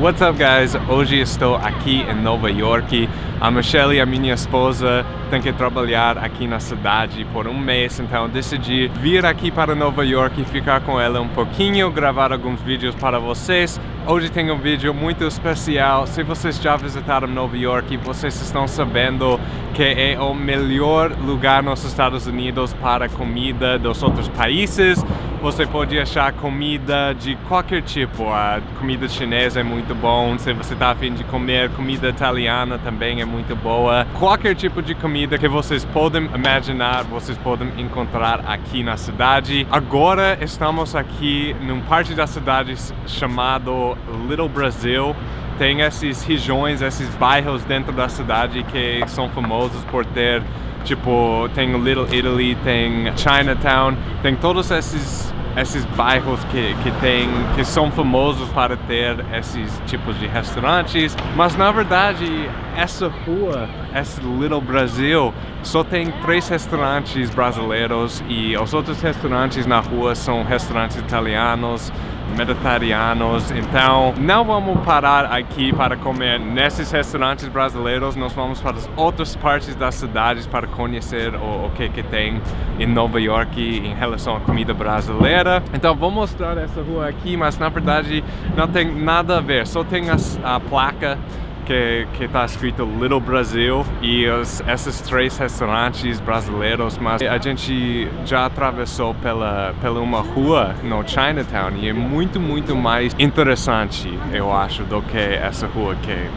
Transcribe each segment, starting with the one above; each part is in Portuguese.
What's up guys? Hoje estou aqui em Nova York. A Michelle, a minha esposa, tem que trabalhar aqui na cidade por um mês, então decidi vir aqui para Nova York e ficar com ela um pouquinho, gravar alguns vídeos para vocês. Hoje tem um vídeo muito especial. Se vocês já visitaram Nova York, vocês estão sabendo que é o melhor lugar nos Estados Unidos para comida dos outros países. Você pode achar comida de qualquer tipo. A comida chinesa é muito bom. Se você está afim de comer comida italiana também é muito boa. Qualquer tipo de comida que vocês podem imaginar, vocês podem encontrar aqui na cidade. Agora estamos aqui num parte da cidade chamado Little Brazil tem essas regiões, esses bairros dentro da cidade que são famosos por ter tipo, tem Little Italy, tem Chinatown, tem todos esses esses bairros que, que tem, que são famosos para ter esses tipos de restaurantes, mas na verdade essa rua, esse Little Brasil, só tem três restaurantes brasileiros e os outros restaurantes na rua são restaurantes italianos, mediterrâneos, então não vamos parar aqui para comer nesses restaurantes brasileiros, nós vamos para as outras partes das cidades para conhecer o, o que que tem em Nova York em relação à comida brasileira. Então vou mostrar essa rua aqui, mas na verdade não tem nada a ver, só tem as, a placa que está escrito Little Brasil e os, esses três restaurantes brasileiros, mas a gente já atravessou pela, pela uma rua no Chinatown e é muito, muito mais interessante, eu acho, do que essa rua que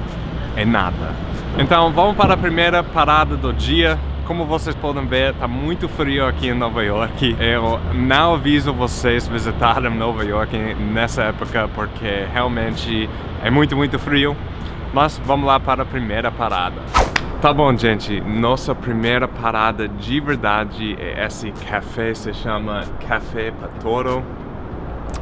é nada. Então vamos para a primeira parada do dia, como vocês podem ver, está muito frio aqui em Nova York. Eu não aviso vocês visitarem Nova York nessa época porque realmente é muito, muito frio. Mas vamos lá para a primeira parada. Tá bom, gente, nossa primeira parada de verdade é esse café, se chama Café Patoro.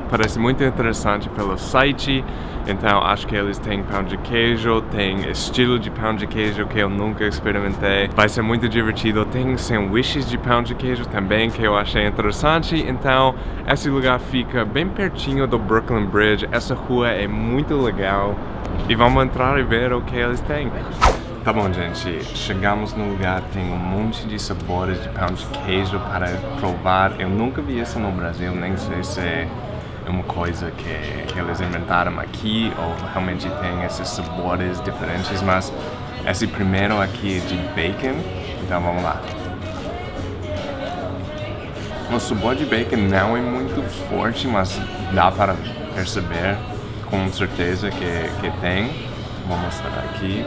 Parece muito interessante pelo site, então acho que eles têm pão de queijo, tem estilo de pão de queijo que eu nunca experimentei. Vai ser muito divertido, tem sanduíches de pão de queijo também que eu achei interessante, então esse lugar fica bem pertinho do Brooklyn Bridge, essa rua é muito legal. E vamos entrar e ver o que eles têm. Tá bom, gente, chegamos no lugar, tem um monte de sabores de pão de queijo para provar. Eu nunca vi isso no Brasil, nem sei se é uma coisa que, eles inventaram aqui ou realmente tem esses sabores diferentes, mas esse primeiro aqui é de bacon, então vamos lá. O sabor de bacon não é muito forte, mas dá para perceber com certeza que, que tem. Vou mostrar aqui.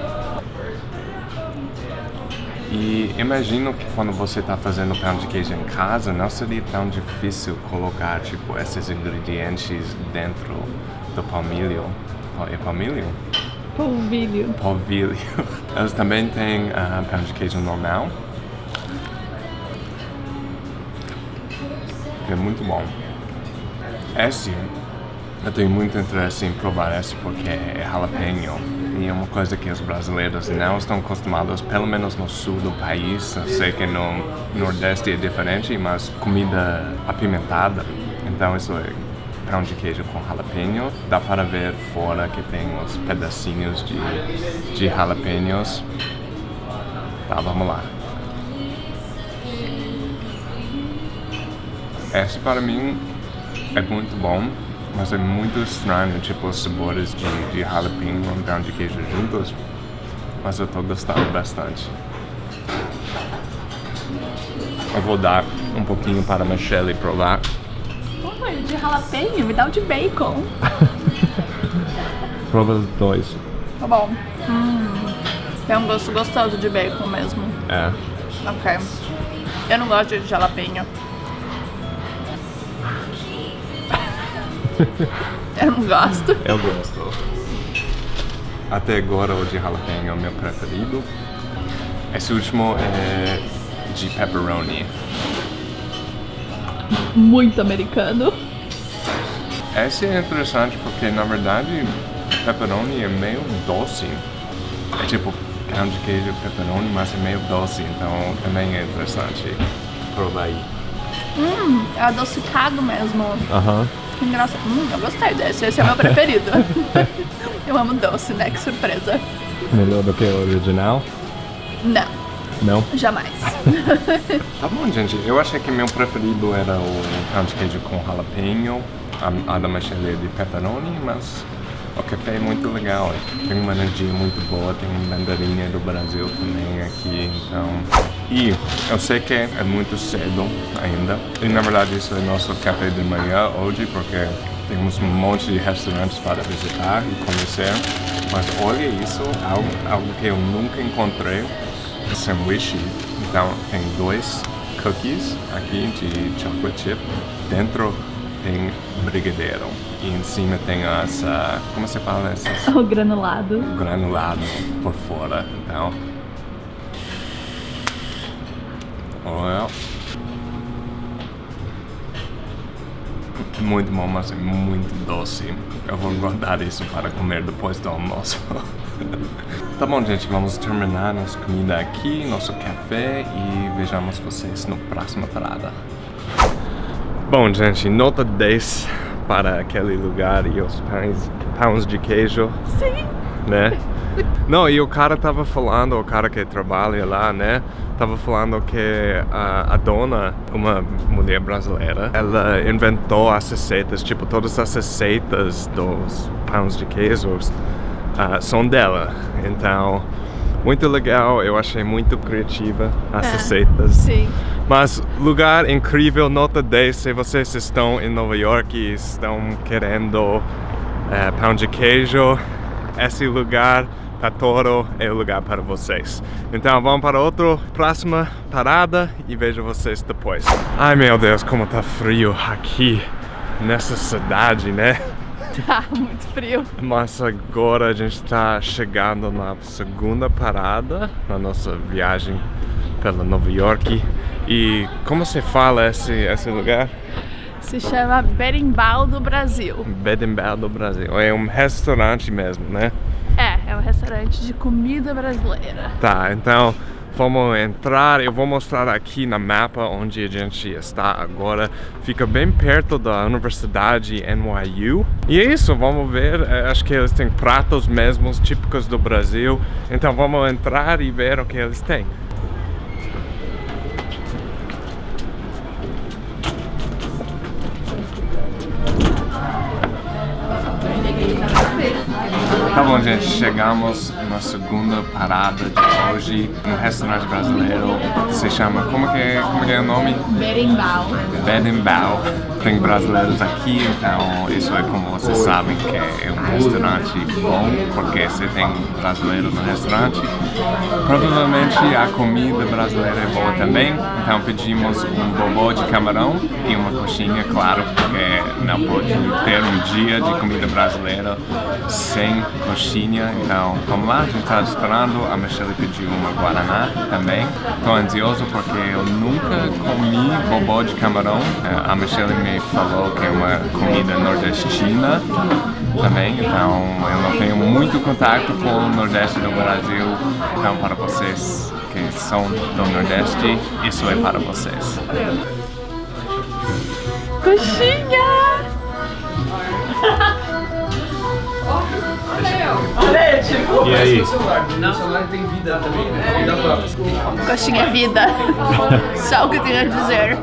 E imagino que quando você está fazendo pão de queijo em casa, não seria tão difícil colocar tipo esses ingredientes dentro do palmilho. É palmilho? Polvilho. Polvilho. Eles também têm uh, pão de queijo normal. É muito bom. Esse eu tenho muito interesse em provar esse porque é jalapeno e é uma coisa que os brasileiros não estão acostumados, pelo menos no sul do país. Eu sei que no nordeste é diferente, mas comida apimentada, então isso é pão de queijo com jalapeno. Dá para ver fora que tem uns pedacinhos de, de jalapenos. Tá, vamos lá. Esse para mim é muito bom. Mas é muito estranho, tipo, os sabores de, de jalapeno e pão de queijo juntos. Mas eu tô gostando bastante. Eu vou dar um pouquinho para a Michelle provar. Pô, de jalapeno, me dá o de bacon. Prova os dois. Tá bom. Hum, tem um gosto gostoso de bacon mesmo. É. Ok. Eu não gosto de jalapeno. Eu não gosto. Eu gosto. Até agora o de jalapeno é o meu preferido. Esse último é de pepperoni. Muito americano. Esse é interessante porque na verdade pepperoni é meio doce. É tipo pão de queijo pepperoni, mas é meio doce, então também é interessante provar aí. Hum, é adocicado mesmo. Aham. Que engraçado. Hum, eu gostei desse. Esse é o meu preferido. Eu amo doce, né? Que surpresa. Melhor do que o original? Não, Não? jamais. Tá bom, gente. Eu achei que meu preferido era o pão de queijo com jalapeno, a, a da de pepperoni, mas o café é muito legal. Tem uma energia muito boa, tem mandarinha do Brasil também aqui, então... E eu sei que é muito cedo ainda, e na verdade isso é nosso café de manhã hoje, porque temos um monte de restaurantes para visitar e conhecer. Mas olha isso, algo, algo que eu nunca encontrei sanduíche. Então tem dois cookies aqui de chocolate chip. Dentro tem brigadeiro. E em cima tem ah, como se fala essas? o granulado. Granulado por fora. Então. Olha. Muito bom, mas é muito doce. Eu vou guardar isso para comer depois do almoço. tá bom, gente, vamos terminar nossa comida aqui, nosso café e vejamos vocês no próxima parada. Bom, gente, nota 10 para aquele lugar e os pães, pães de queijo, Sim. né? Não, e o cara tava falando, o cara que trabalha lá, né? Tava falando que a, a dona, uma mulher brasileira, ela inventou as receitas, tipo, todas as receitas dos pães de queijos ah, são dela. Então, muito legal, eu achei muito criativa as É, receitas. Sim. Mas lugar incrível, nota 10, se vocês estão em Nova York e estão querendo eh, pão de queijo, esse lugar, Tatoro, é o lugar para vocês. Então vamos para outra próxima parada e vejo vocês depois. Ai meu Deus, como tá frio aqui nessa cidade, né? Tá muito frio. Mas agora a gente está chegando na segunda parada na nossa viagem pela Nova York. E como se fala esse, esse lugar? Se chama Berimbau do Brasil. Bedembel do Brasil. É um restaurante mesmo, né? É, é um restaurante de comida brasileira. Tá, então vamos entrar. Eu vou mostrar aqui na mapa onde a gente está agora. Fica bem perto da Universidade NYU. E é isso, vamos ver. É, Acho que eles têm pratos mesmos típicos do Brasil. Então vamos entrar e ver o que eles têm. Chegamos na segunda parada de hoje, um restaurante brasileiro. Se chama, como que é, como que é o nome? Berimbau. Bedembau. Tem brasileiros aqui, então isso é como vocês sabem que é um restaurante bom, porque se tem brasileiro no restaurante, provavelmente a comida brasileira é boa também. Então pedimos um bobô de camarão e uma coxinha, claro, porque não pode ter um dia de comida brasileira sem coxinha. Então vamos lá, a gente está esperando. A Michelle pediu uma guaraná também. Estou ansioso porque eu nunca comi bobô de camarão. Eh, A Michelle me falou que é uma comida nordestina também, então eu não tenho muito contato com o Nordeste do Brasil. Então para vocês que são do Nordeste, isso é para vocês. Coxinha! E aí? Não, o celular tem vida também, né? Vida própria. Coxinha é vida. Só o que eu tenho a dizer.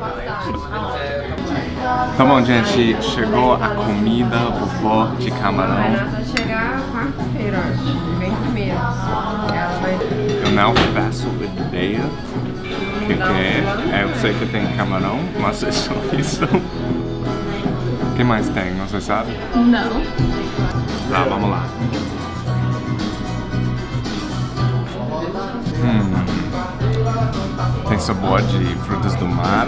Tá bom, gente, chegou a comida, bobô de camarão. Vai chegar quarta-feira, acho. Vem primeiro. Ela vai. Eu não faço ideia o que, que é. É, Eu sei que tem camarão, mas é só isso. O que mais tem? Você sabe? Não. Tá, vamos lá. Tem sabor de frutas do mar.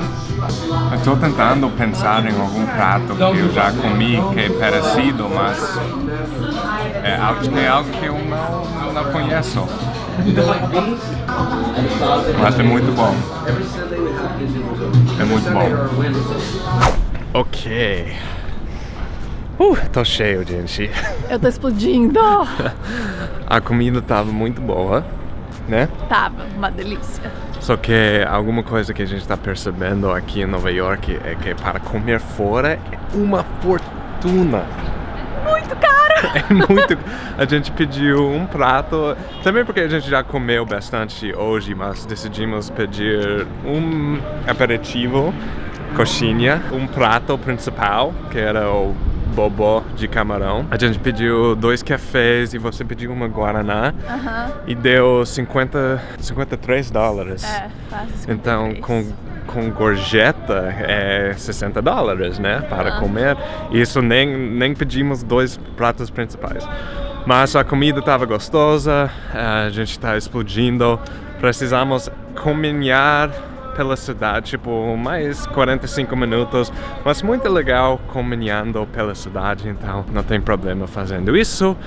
Tô tentando pensar em algum prato que eu já comi que é parecido, mas é algo, que é algo que eu não, não conheço. Mas é muito bom. É muito bom. Ok. Uh, tô cheio, gente. Eu tô explodindo. A comida tava muito boa, né? Tava uma delícia. Só que alguma coisa que a gente tá percebendo aqui em Nova York é que para comer fora é uma fortuna. Muito caro. é muito. A gente pediu um prato, também porque a gente já comeu bastante hoje, mas decidimos pedir um aperitivo, coxinha, um prato principal, que era o bobó de camarão. A gente pediu dois cafés e você pediu uma guaraná Aham. e deu 50, 53 dólares. É, quase 53. Então, com, com gorjeta é 60 dólares, né? Para Ah. comer. Isso nem, nem pedimos dois pratos principais. Mas a comida estava gostosa, a gente está explodindo. Precisamos caminhar pela cidade, tipo, mais 45 minutos. Mas muito legal caminhando pela cidade, então não tem problema fazendo isso.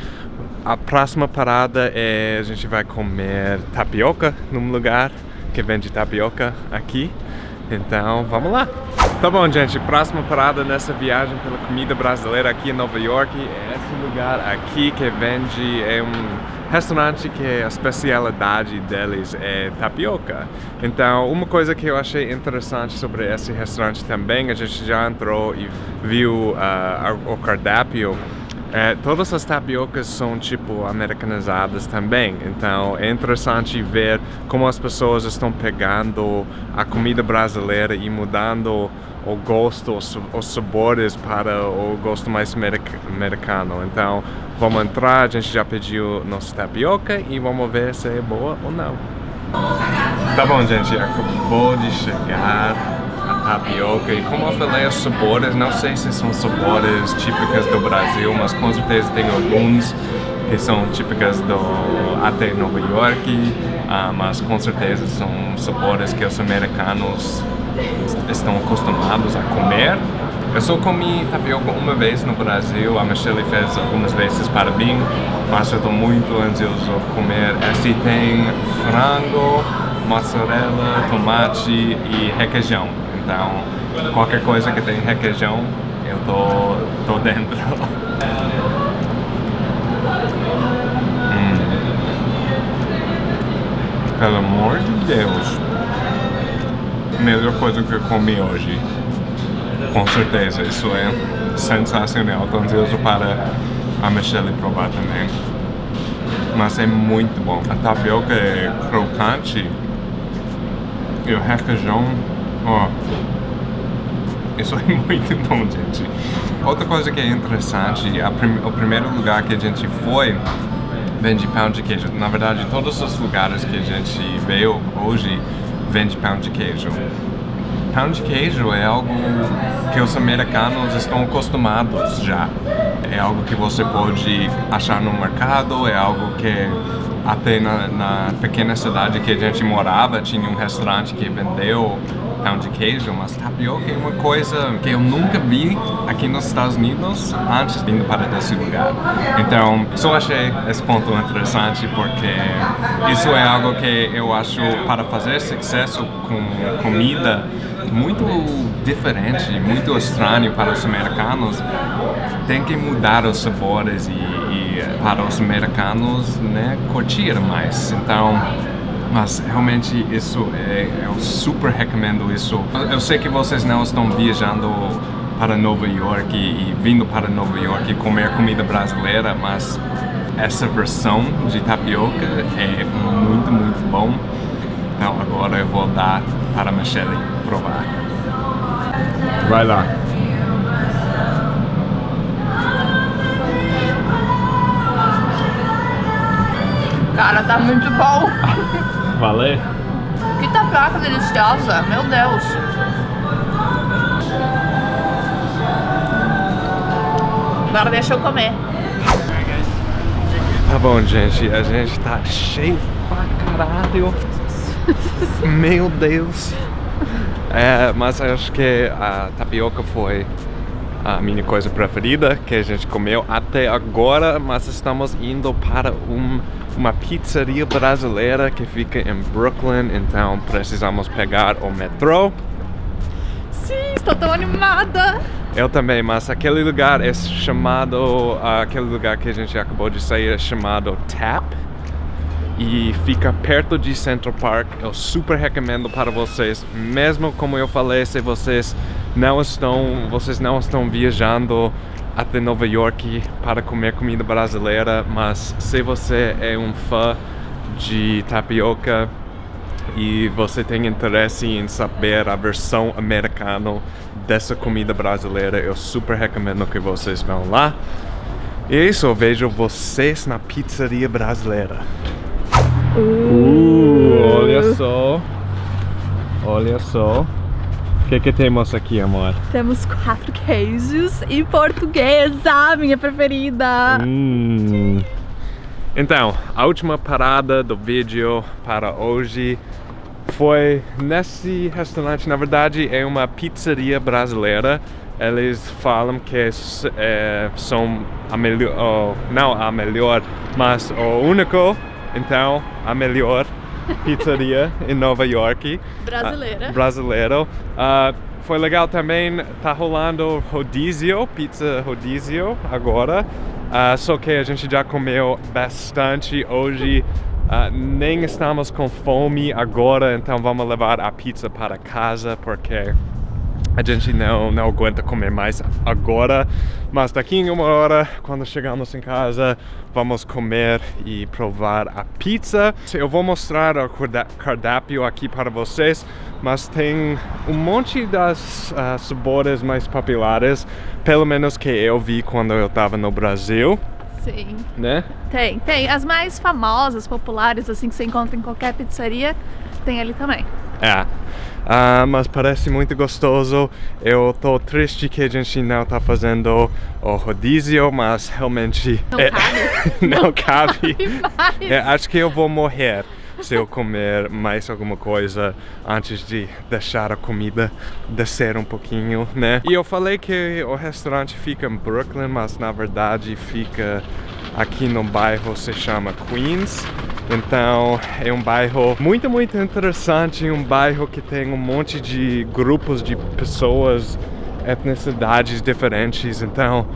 A próxima parada é a gente vai comer tapioca num lugar que vende tapioca aqui. Então, vamos lá. Tá bom, gente. Próxima parada nessa viagem pela comida brasileira aqui em Nova York é esse lugar aqui que vende é um restaurante que a especialidade deles é tapioca. Então, uma coisa que eu achei interessante sobre esse restaurante também, a gente já entrou e viu ah, o cardápio. É, todas as tapiocas são tipo americanizadas também, então é interessante ver como as pessoas estão pegando a comida brasileira e mudando o gosto, os, os sabores para o gosto mais americ- americano. Então vamos entrar, a gente já pediu nossa tapioca e vamos ver se é boa ou não. Tá bom, gente, acabou de chegar a tapioca e como eu falei, os sabores, não sei se são sabores típicas do Brasil, mas com certeza tem alguns que são típicas do até Nova York, ah, mas com certeza são sabores que os americanos estão acostumados a comer. Eu só comi tapioca uma vez no Brasil, a Michelle fez algumas vezes para mim, mas eu estou muito ansioso comer. Esse tem frango, mozzarella, tomate e requeijão. Então, qualquer coisa que tem requeijão, eu tô, tô dentro. Hum. Pelo amor de Deus. Melhor coisa que eu comi hoje. Com certeza, isso é sensacional. Estou ansioso para a Michelle provar também. Mas é muito bom. A tapioca é crocante e o requeijão, ó. Isso é muito bom, gente. Outra coisa que é interessante, a prim- o primeiro lugar que a gente foi vende pão de queijo. Na verdade, todos os lugares que a gente veio hoje vende pão de queijo. Pão de queijo é algo que os americanos estão acostumados já. É algo que você pode achar no mercado, é algo que até na, na pequena cidade que a gente morava tinha um restaurante que vendeu pão de queijo, mas tapioca é uma coisa que eu nunca vi aqui nos Estados Unidos antes ir para esse lugar. Então, só achei esse ponto interessante porque isso é algo que eu acho para fazer sucesso com comida muito diferente, muito estranho para os americanos, tem que mudar os sabores e, e para os americanos, né, curtir mais. Então, mas realmente isso é, eu super recomendo isso. Eu sei que vocês não estão viajando para Nova York e, e vindo para Nova York comer comida brasileira, mas essa versão de tapioca é muito, muito bom. Então agora eu vou dar para a Michelle provar. Vai lá. Cara, tá muito bom. Valeu? Que tapioca deliciosa, meu Deus. Agora deixa eu comer. Tá bom, gente, a gente tá cheio pra caralho. Meu Deus. É, mas acho que a tapioca foi a minha coisa preferida que a gente comeu até agora, mas estamos indo para um, uma pizzaria brasileira que fica em Brooklyn, então precisamos pegar o metrô. Sim, estou tão animada. Eu também, mas aquele lugar é chamado, aquele lugar que a gente acabou de sair é chamado Tap e fica perto de Central Park. Eu super recomendo para vocês, mesmo como eu falei, se vocês não estão, vocês não estão viajando até Nova York para comer comida brasileira, mas se você é um fã de tapioca e você tem interesse em saber a versão americana dessa comida brasileira, eu super recomendo que vocês vão lá. E é isso, eu vejo vocês na pizzaria brasileira. Uh, olha só. Olha só. O que, que temos aqui, amor? Temos quatro queijos e portuguesa, minha preferida. Hum. Então, a última parada do vídeo para hoje foi nesse restaurante. Na verdade, é uma pizzaria brasileira. Eles falam que é, são a melhor, oh, não a melhor, mas o único, então a melhor pizzaria em Nova York. Brasileira. Uh, brasileiro. Uh, foi legal também, tá rolando rodízio, pizza rodízio agora. Uh, só que a gente já comeu bastante hoje. Uh, nem estamos com fome agora, então vamos levar a pizza para casa porque a gente não, não aguenta comer mais agora, mas daqui em uma hora, quando chegamos em casa, vamos comer e provar a pizza. Eu vou mostrar o cardápio aqui para vocês, mas tem um monte das uh, sabores mais populares, pelo menos que eu vi quando eu estava no Brasil. Sim. Né? Tem, tem. As mais famosas, populares, assim, que você encontra em qualquer pizzaria, tem ali também. É. Uh, mas parece muito gostoso. Eu tô triste que a gente não tá fazendo o rodízio, mas realmente não é, cabe. não, cabe. cabe é, acho que eu vou morrer se eu comer mais alguma coisa antes de deixar a comida descer um pouquinho, né? E eu falei que o restaurante fica em Brooklyn, mas na verdade fica aqui no bairro se chama Queens. Então é um bairro muito, muito interessante, um bairro que tem um monte de grupos de pessoas, etnicidades diferentes. Então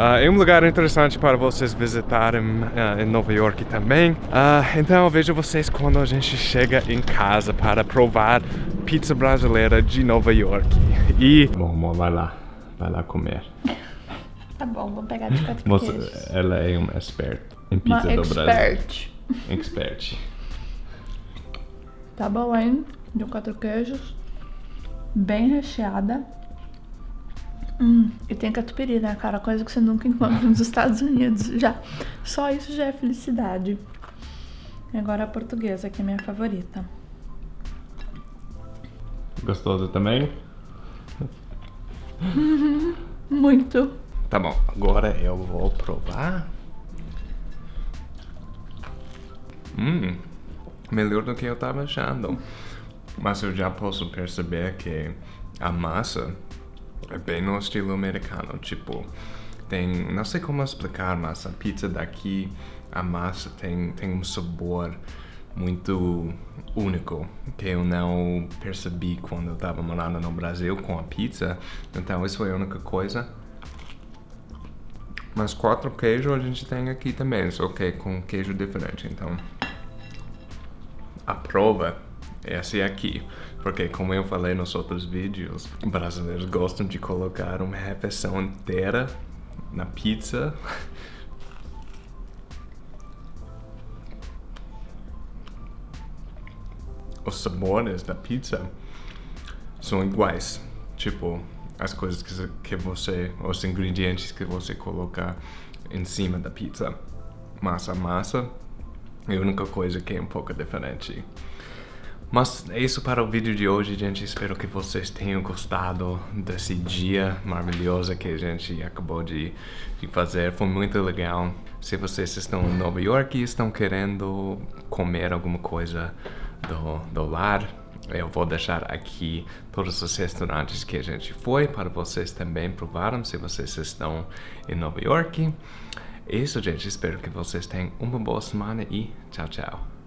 Uh, é um lugar interessante para vocês visitarem uh, em Nova York também. Uh, então eu vejo vocês quando a gente chega em casa para provar pizza brasileira de Nova York. E... Bom, amor, vai lá. Vai lá comer. Tá bom, vou pegar de quatro Você. Ela é uma expert em pizza uma do expert. Brasil. Expert. Tá bom, hein? De quatro queijos. Bem recheada. Hum, e tem catupiry, né, cara? Coisa que você nunca encontra nos Estados Unidos já. Só isso já é felicidade. E agora a portuguesa, que é minha favorita. Gostoso também? Muito. Tá bom, agora eu vou provar. Hum, melhor do que eu tava achando. Mas eu já posso perceber que a massa é bem no estilo americano, tipo, tem, não sei como explicar, mas a pizza daqui, a massa tem, tem um sabor muito único que eu não percebi quando eu estava morando no Brasil com a pizza. Então isso foi a única coisa. Mas quatro queijos a gente tem aqui também, só que com queijo diferente. Então a prova é essa aqui. Porque como eu falei nos outros vídeos, brasileiros gostam de colocar uma refeição inteira na pizza. Os sabores da pizza são iguais. Tipo, as coisas que, que você, os ingredientes que você coloca em cima da pizza. Massa, massa a única coisa que é um pouco diferente. Mas é isso para o vídeo de hoje, gente. Espero que vocês tenham gostado desse dia maravilhoso que a gente acabou de, de fazer. Foi muito legal. Se vocês estão em Nova York e estão querendo comer alguma coisa do, do lar, eu vou deixar aqui todos os restaurantes que a gente foi para vocês também provarem se vocês estão em Nova York. É isso, gente. Espero que vocês tenham uma boa semana e tchau, tchau.